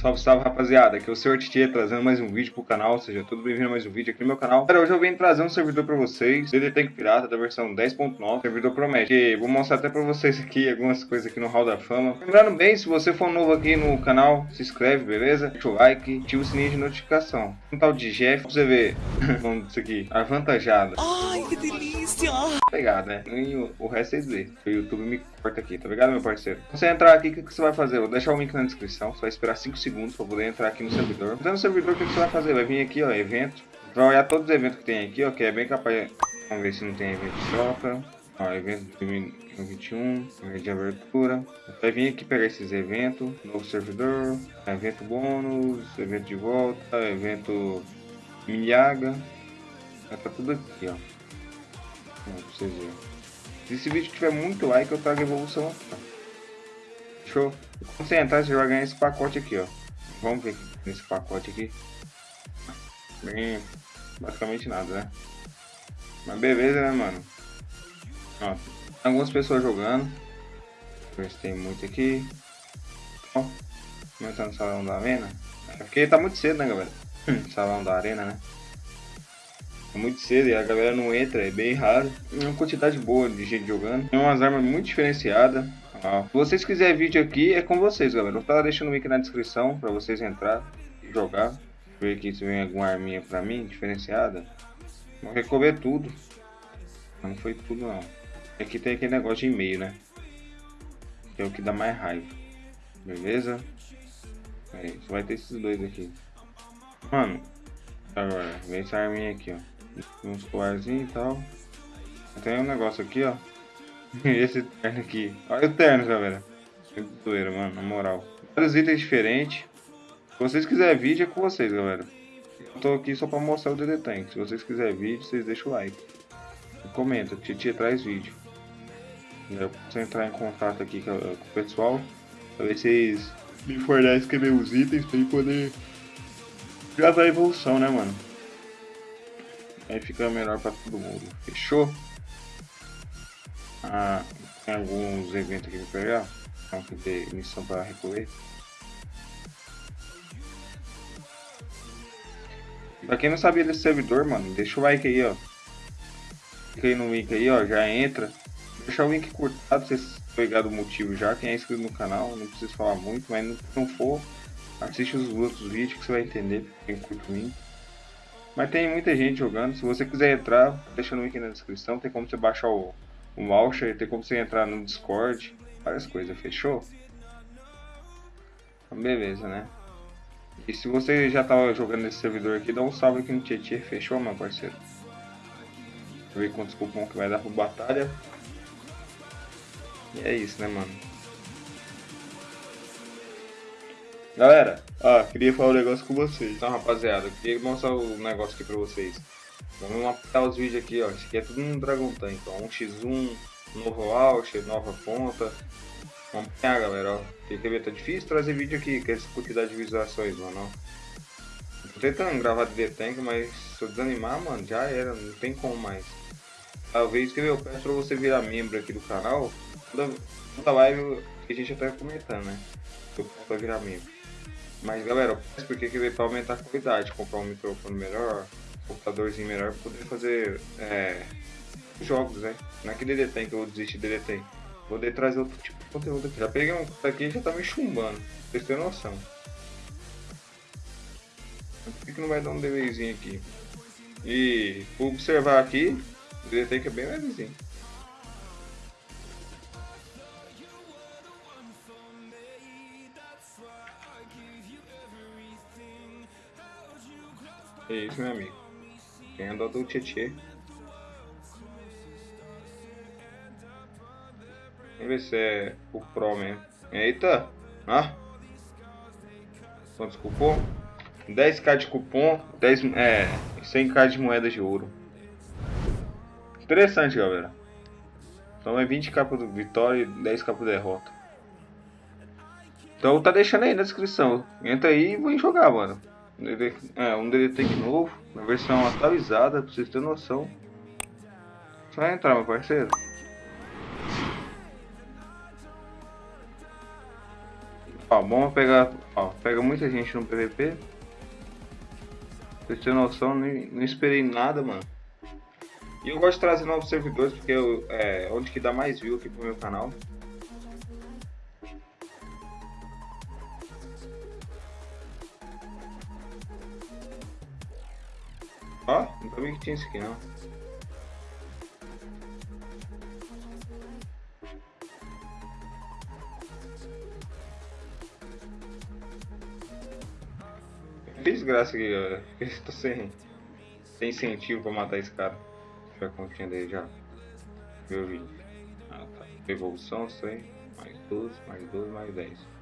Salve, salve rapaziada, aqui é o Sr. Titi trazendo mais um vídeo pro canal, seja tudo bem-vindo a mais um vídeo aqui no meu canal. Cara, hoje eu venho trazer um servidor pra vocês, DD Tank Pirata da versão 10.9, servidor promete. E vou mostrar até pra vocês aqui algumas coisas aqui no Hall da Fama. Lembrando bem, se você for novo aqui no canal, se inscreve, beleza? Deixa o like, ativa o sininho de notificação. Um tal de Jeff, pra você ver, vamos disso aqui, avantajada. Ai, que delícia! Pegado, né? E o, o resto vocês vê. O YouTube me corta aqui, tá ligado, meu parceiro? Quando você entrar aqui, o que, que você vai fazer? Vou deixar o link na descrição, você vai esperar 5 segundos pra poder entrar aqui no servidor. Entrando no servidor, o que, você vai fazer? Vai vir aqui, ó, evento. Vai olhar todos os eventos que tem aqui, ó, que é bem capaz. Vamos ver se não tem evento de troca. Ó, evento de 2021, evento de abertura. Vai vir aqui pegar esses eventos. Novo servidor, evento bônus, evento de volta, evento milhaga. Tá tudo aqui, ó. Pra vocês verem. Se esse vídeo tiver muito like, eu trago evolução aqui, ó. Show? Quando você entrar, você vai ganhar esse pacote aqui, ó. Vamos ver nesse pacote aqui. Bem, basicamente nada, né? Mas beleza, né, mano? Ó, algumas pessoas jogando. Tem muito aqui. Ó, começando no salão da arena. É porque tá muito cedo, né, galera? salão da arena, né? É muito cedo e a galera não entra, é bem raro. É uma quantidade boa de gente jogando. Tem umas armas muito diferenciadas. Ah, se vocês quiserem vídeo aqui, é com vocês, galera. Eu estar deixando o link na descrição para vocês entrar e jogar. Ver aqui se vem alguma arminha pra mim, diferenciada. Vou recover tudo. Não foi tudo, não. Aqui tem aquele negócio de e-mail, né? Que é o que dá mais raiva. Beleza? Aí, só vai ter esses dois aqui. Mano, agora, vem essa arminha aqui, ó uns colarzinhos e tal. Tem um negócio aqui, ó. Esse terno aqui. Olha o terno, galera. Muito doeiro, mano, na moral. Vários itens diferentes. Se vocês quiserem vídeo, é com vocês, galera. Eu tô aqui só pra mostrar o DD Tank. Se vocês quiserem vídeo, vocês deixam o like. E comenta, que Titia traz vídeo. Eu posso entrar em contato aqui com, o pessoal. Pra ver se vocês me fornecem meus itens pra eu poder gravar a evolução, né, mano? Aí fica melhor para todo mundo. Fechou? Ah, tem alguns eventos aqui para pegar. Então, que ter missão para recolher. Pra quem não sabia desse servidor, mano, deixa o like aí, ó. Clica aí no link aí, ó, já entra. Deixa o link cortado, vocês pegar o motivo já. Quem é inscrito no canal, não precisa falar muito, mas se não for, assiste os outros vídeos que você vai entender. Quem curte o link. Mas tem muita gente jogando. Se você quiser entrar, deixa o link na descrição. Tem como você baixar o, o voucher, tem como você entrar no Discord. Várias coisas, fechou? Então, beleza, né? E se você já tá jogando nesse servidor aqui, dá um salve aqui no Tietê, fechou, meu parceiro? Deixa eu ver quantos cupom que vai dar pro batalha. E é isso, né, mano? Galera, ah, queria falar um negócio com vocês. Então, rapaziada, queria mostrar um negócio aqui pra vocês. Vamos mapear os vídeos aqui, ó. Isso aqui é tudo um Dragon Tank, ó. Um x1, novo launcher, nova ponta. Vamos pegar, galera, ó. Tem que ver, tá difícil trazer vídeo aqui, com essa quantidade de visualizações, mano, ó. Tô tentando gravar de Tank, mas se eu desanimar, mano, já era, não tem como mais. Talvez, que eu peço pra você virar membro aqui do canal. Toda, toda live a gente até comentando, né? Eu peço pra virar membro. Mas galera, porque que veio para aumentar a qualidade, comprar um microfone melhor, computadorzinho melhor poder fazer é, jogos, né? Não é que DD tem que eu desisti de DD tem. Vou poder trazer outro tipo de conteúdo aqui. Já peguei um aqui e já tá me chumbando. Vocês têm noção. Por que, que não vai dar um delayzinho aqui? E observar aqui, o DD tem que é bem levezinho. É isso, meu amigo. Quem andou do Tietê. Vamos ver se é o Pro mesmo. Eita! Ah! Quantos cupom? 10k de cupom, 10, é, 100k de moedas de ouro. Interessante, galera. Então é 20k pro vitória e 10k pro derrota. Então tá deixando aí na descrição. Entra aí e vou jogar, mano. É, um DD novo, na versão atualizada, pra vocês terem noção. Só entrar, meu parceiro. Ó, vamos pegar. Ó, pega muita gente no PVP. Pra ter noção, nem, não esperei nada, mano. E eu gosto de trazer novos servidores porque eu, é onde que dá mais view aqui pro meu canal. Ó, não sabia que tinha isso aqui não. Desgraça aqui, galera. Tô sem, sem incentivo pra matar esse cara. Deixa eu ver a continha dele já. Meu vídeo. Ah, tá. Evolução, 100. Mais 12, mais 12, mais 10.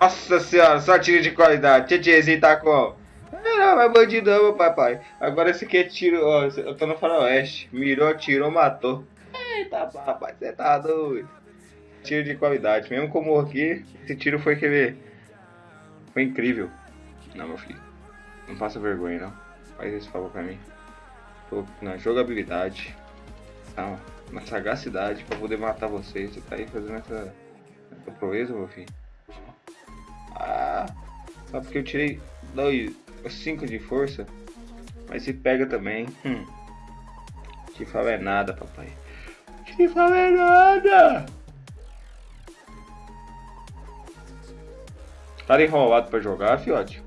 Nossa senhora, só tiro de qualidade. Tietêzinho tá com. Não, é bandidão, meu papai. Agora esse aqui é tiro. Ó, eu tô no faroeste. Mirou, tirou, matou. Eita, papai, você tá doido. Tiro de qualidade. Mesmo como aqui, esse tiro foi que Foi incrível. Não, meu filho. Não faça vergonha, não. Faz esse favor pra mim. Tô na jogabilidade. Não, na sagacidade pra poder matar vocês. Você tá aí fazendo essa, essa proeza, meu filho. Ah, só porque eu tirei 5 de força. Mas se pega também. Hum. Te fala é nada, papai. Te fala é nada. Tá enrolado pra jogar, fiote?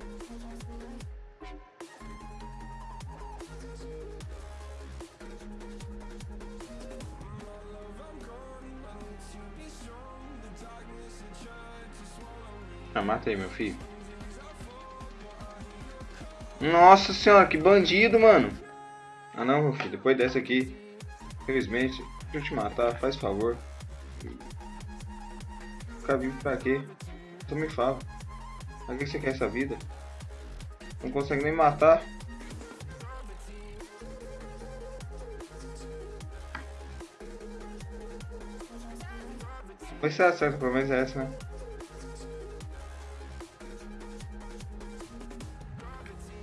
Ah, mata aí, meu filho. Nossa senhora, que bandido, mano. Ah não, meu filho, depois dessa aqui, infelizmente, deixa eu te matar, faz favor. Ficar vivo pra quê? Tu me fala. Pra que você quer essa vida? Não consegue nem matar. Vai ser acerta, pelo menos é essa, né?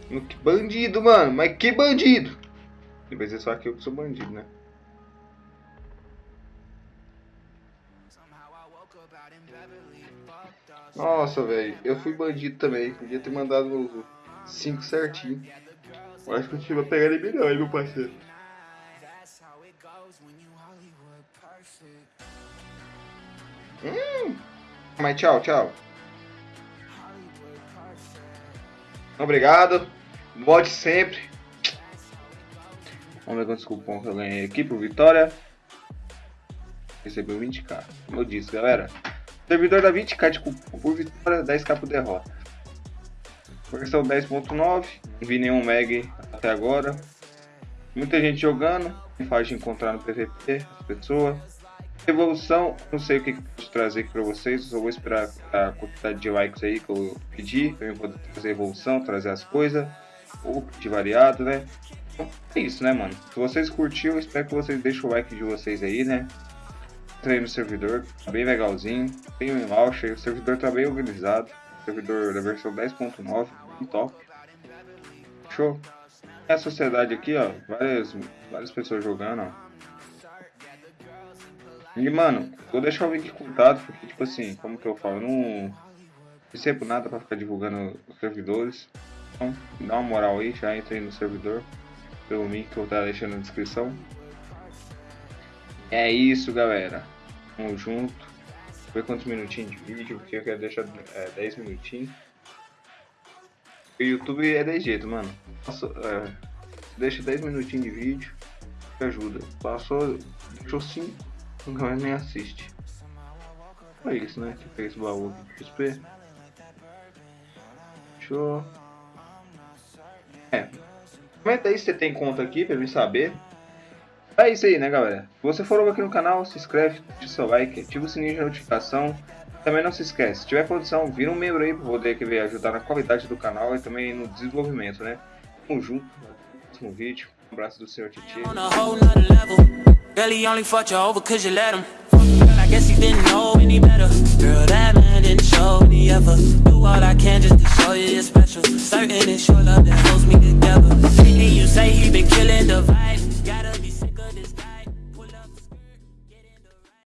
Que bandido, mano. Mas que bandido. Vai ser só que eu que sou bandido, né? Nossa, velho. Eu fui bandido também. Podia ter mandado 5 certinho. Eu acho que eu tive a pegar ele melhor aí, meu parceiro. Hum. Mas tchau, tchau. Obrigado. Volte sempre. Vamos ver quantos cupom que eu ganhei aqui por vitória. Recebeu 20k. Como eu disse, galera. Servidor da 20k de cupom por vitória, 10k por derrota. Versão 10.9. Não vi nenhum mag até agora. Muita gente jogando. Fácil de encontrar no PVP as pessoas. Evolução, não sei o que trazer aqui para vocês, só vou esperar a quantidade de likes aí que eu pedi, eu poder trazer evolução, trazer as coisas, ou de variado, né? Então, é isso, né, mano? Se vocês curtiram, espero que vocês deixem o like de vocês aí, né? Entrei no servidor, tá bem legalzinho, tem um launcher, o servidor tá bem organizado, servidor da versão 10.9, top. Show. É a sociedade aqui, ó, várias, várias pessoas jogando, ó. E, mano, vou deixar o link contado, porque, tipo assim, como que eu falo, eu não recebo nada pra ficar divulgando os servidores. Então, dá uma moral aí, já entrei no servidor, pelo link que eu vou estar deixando na descrição. É isso, galera. Tamo junto. Ver quantos minutinhos de vídeo, porque eu quero deixar é, 10 minutinhos. O YouTube é de jeito, mano. Nossa, é, deixa 10 minutinhos de vídeo, que ajuda. Passou, deixou 5 não nem assiste. É isso, né? Que fez o baú de XP. Show. É. Comenta aí se você tem conta aqui pra me saber. É isso aí, né, galera? Se você for novo aqui no canal, se inscreve, deixa seu like, ativa o sininho de notificação. Também não se esquece, se tiver condição, vira um membro aí para poder que ajudar na qualidade do canal e também no desenvolvimento, né? Tamo junto, no próximo vídeo. Um abraço do Senhor Titi. Girl, he only fucked you over cause you let him. Girl, I guess he didn't know any better. Girl, that man didn't show me ever. Do all I can just to show you you're special. Certain it's your love that holds me together. And you say he been killing the vibe.